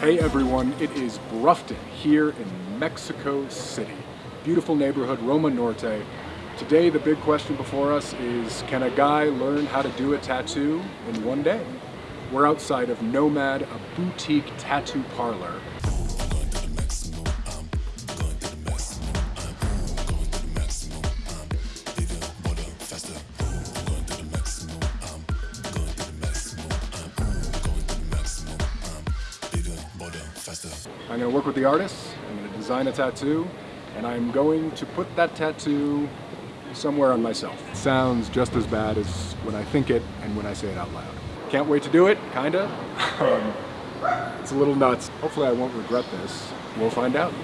Hey everyone, it is Brufton here in Mexico City. Beautiful neighborhood, Roma Norte. Today the big question before us is, can a guy learn how to do a tattoo in one day? We're outside of Nomad, a boutique tattoo parlor. I'm going to work with the artist, I'm going to design a tattoo, and I'm going to put that tattoo somewhere on myself. It sounds just as bad as when I think it and when I say it out loud. Can't wait to do it, kinda. Um, it's a little nuts. Hopefully I won't regret this. We'll find out.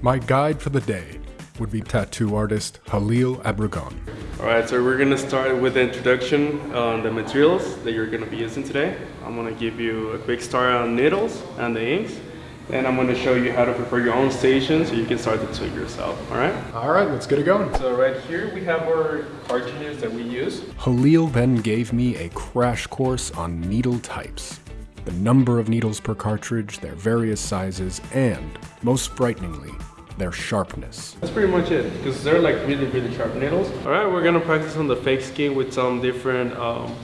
My guide for the day would be tattoo artist Halil Abragon. Alright, so we're gonna start with the introduction on the materials that you're gonna be using today. I'm gonna give you a quick start on needles and the inks. Then I'm gonna show you how to prepare your own station so you can start the tool yourself, alright? Alright, let's get it going. So right here we have our cartridges that we use. Halil then gave me a crash course on needle types. The number of needles per cartridge, their various sizes, and, most frighteningly, their sharpness. That's pretty much it, because they're like really, really sharp needles. Alright, we're gonna practice on the fake skin with some different um,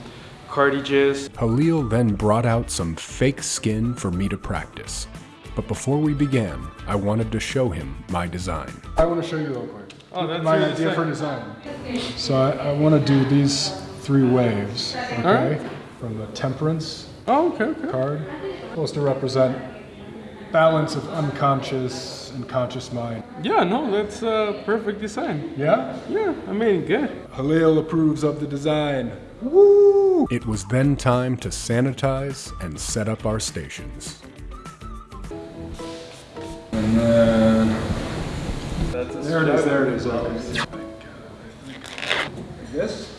cartridges. Halil then brought out some fake skin for me to practice. But before we began, I wanted to show him my design. I want to show you real quick. Oh, that's my really idea sick. for design. So I, I want to do these three waves, okay? Alright. From the temperance Oh, okay, okay. card, supposed to represent balance of unconscious and conscious mind. Yeah, no, that's a perfect design. Yeah? Yeah, I mean, good. Halil approves of the design. Woo! It was then time to sanitize and set up our stations. And then That's a there it is, there it is. Okay. Like this.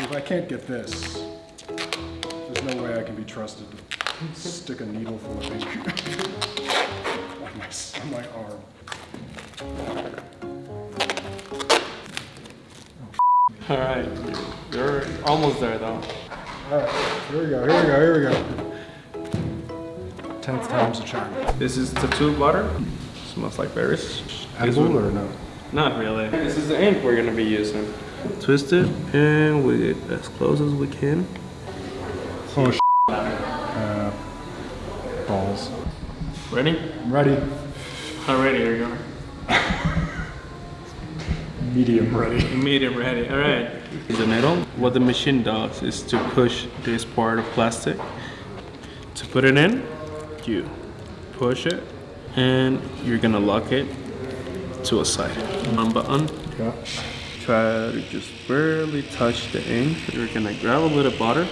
If I can't get this, there's no way I can be trusted to stick a needle full of ink on, my, on my arm. All right, you're almost there though. All right, here we go, here we go, here we go. Tenth time's a charm. This is tattoo butter. Smells like berries. Edible or no? Not really. This is the ink we're gonna be using. Twist it and we get as close as we can. Oh, sh uh, balls. Ready? I'm ready. Alrighty, here you go. Medium ready. Medium ready. All right. The needle. What the machine does is to push this part of plastic. To put it in, you push it, and you're gonna lock it to a side. One button. Yeah. Try to just barely touch the ink. You're gonna grab a little butter,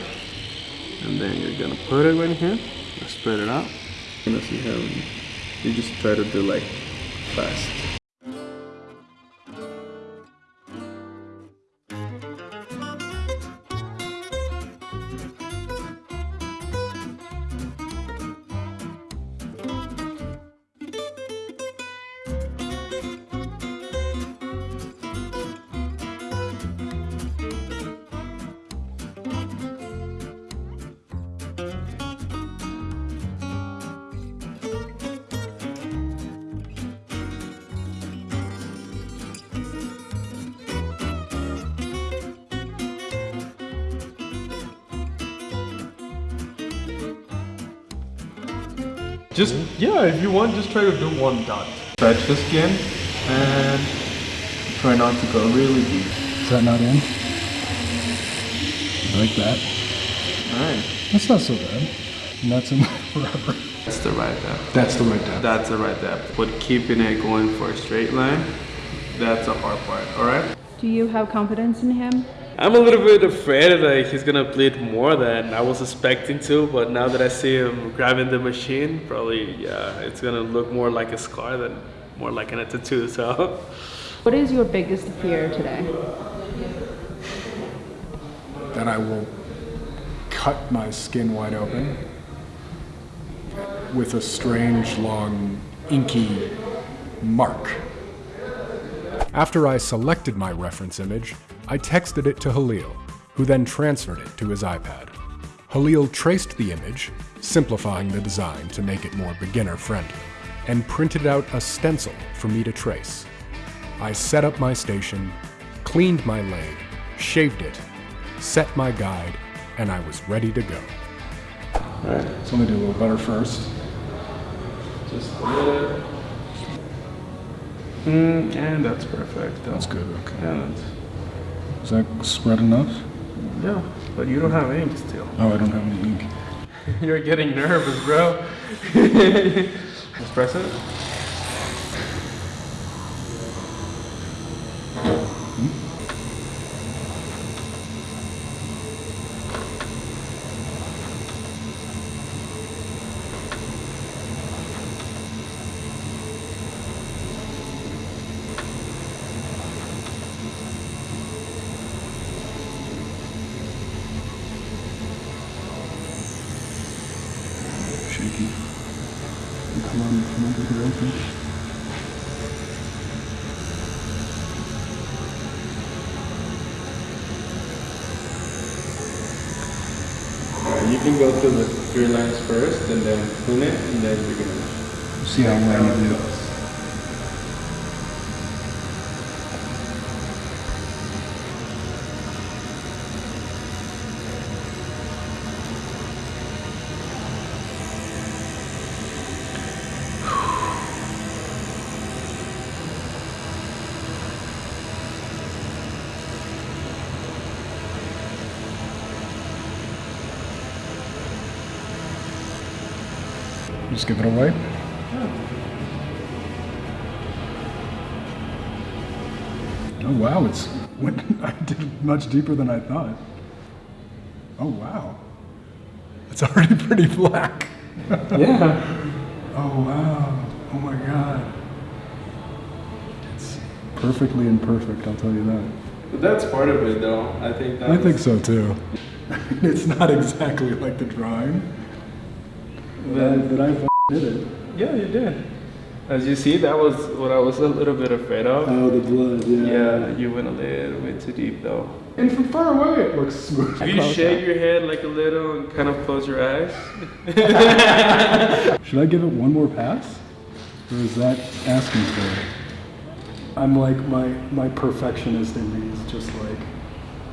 and then you're gonna put it right here. Spread it out. And as you have, you just try to do like fast. Just, yeah, if you want, just try to do one dot. Stretch the skin and try not to go really deep. Is that not in? Like that. Alright. That's not so bad. And that's in forever. That's the right depth. That's the right depth. That's the right depth. But keeping it going for a straight line, that's the hard part, alright? Do you have confidence in him? I'm a little bit afraid that he's gonna bleed more than I was expecting to, but now that I see him grabbing the machine, probably, yeah, it's gonna look more like a scar than more like a tattoo, so. What is your biggest fear today? That I will cut my skin wide open. with a strange, long, inky mark. After I selected my reference image, I texted it to Halil, who then transferred it to his iPad. Halil traced the image, simplifying the design to make it more beginner friendly, and printed out a stencil for me to trace. I set up my station, cleaned my leg, shaved it, set my guide, and I was ready to go. Alright, So let me do a little butter first. just a little. Mm, and that's perfect. That's good, okay. Yeah, Is that spread enough? yeah, but you don't have ink still. Oh, I don't have any ink. You're getting nervous, bro. Let's it. Come on, come on, get it open. You can go through the three lines first and then it and then gonna See how well you do. Just give it away. Oh wow, it's went, I did much deeper than I thought. Oh wow, it's already pretty black. Yeah. Oh wow, oh my god. It's perfectly imperfect, I'll tell you that. But that's part of it though. I think I think so too. it's not exactly like the drawing, but I, but I f- did it. Yeah, you did. As you see, that was what I was a little bit afraid of. Oh, the blood, Yeah, Yeah, you went a little bit too deep though. And from far away, it looks smooth. If you shake your head like a little and kind of close your eyes. Should I give it one more pass? Or is that asking for it? I'm like, my, my perfectionist in me is just like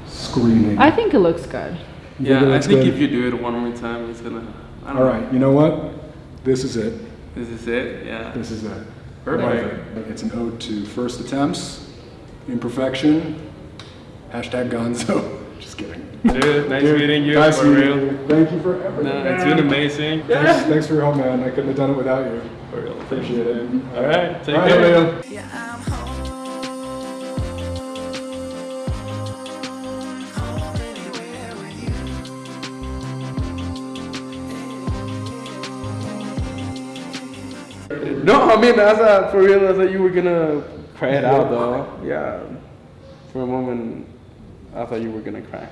screaming. I think it looks good. You Yeah, I think good? if you do it one more time, it's gonna. I don't All know. right, you know what? This is it. This is it. Yeah. This is it. Perfect. Love it. It's an ode to first attempts, imperfection, hashtag gonzo. Just kidding. Dude, nice Dude, meeting you. nice for meeting real. you. Thank you for everything. Nah, it's been amazing. Thanks, thanks for your help, man. I couldn't have done it without you. For real. Appreciate it. All right. Take All right, care. Leo. No, I mean, I thought for real, I thought you were gonna cry it out though. Yeah. For a moment, I thought you were gonna cry.